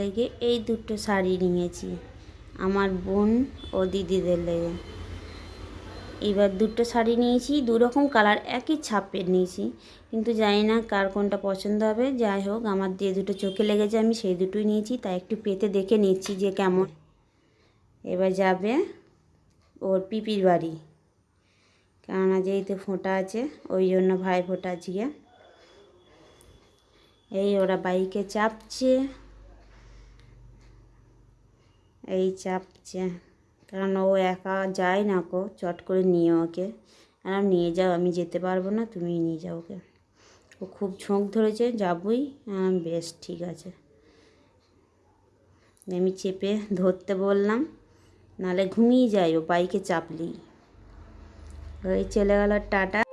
লেগে এই দুটো শাড়ি নিয়েছি, আমার বোন ও দিদিদের লেগে। এবার দুটো শাড়ি নিয়েছি দু রকম কালার, একই ছাপের নিয়েছি। কিন্তু জানি না কার কোনটা পছন্দ হবে, যাই হোক, আমার যে দুটো চোখে লেগেছে, আমি সেই দুটোই নিয়েছি, তাই একটু পেতে দেখে নিচ্ছি যে কেমন। এবার যাবে ওর পিপির বাড়ি। কেননা যেহেতু ফোঁটা আছে, ওই জন্য ভাই ফোঁটা আজকে। এই ওরা বাইকে চাপছে। এই চাপছে। কারণ ও একা যায় না কো চট করে নিয়ে ওকে। আর নিয়ে যাও, আমি যেতে পারব না, তুমি নিয়ে যাও ওকে। ও খুব ঝোঁক ধরেছে, যাবই। বেশ, ঠিক আছে। আমি চেপে ধরতে বললাম, নালে ঘুমিয়ে যায় ও, বাইকে চাপলি ওই চলে গেল টাটা।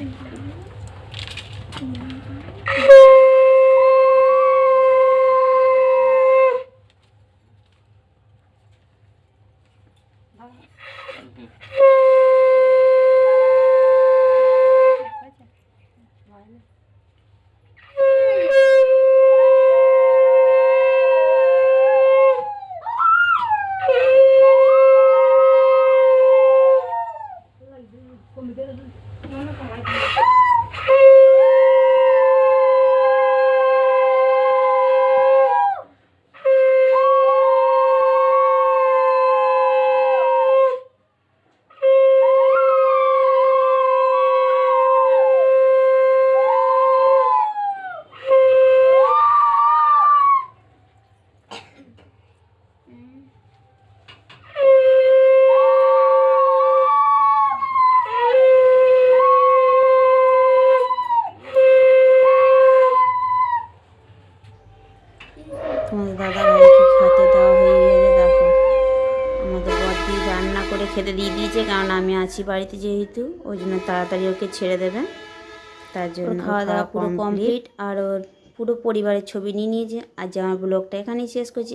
Thank you. খেতে দিয়ে দিয়েছে কারণ আমি আছি বাড়িতে যেহেতু ওই জন্য তাড়াতাড়ি ওকে ছেড়ে দেবে। তার জন্য খাওয়া দাওয়া পুরো কমপ্লিট আর ওর পুরো পরিবারের ছবি নিয়ে নিয়েছে। আর যে আমার ব্লগটা এখানেই শেষ করছি।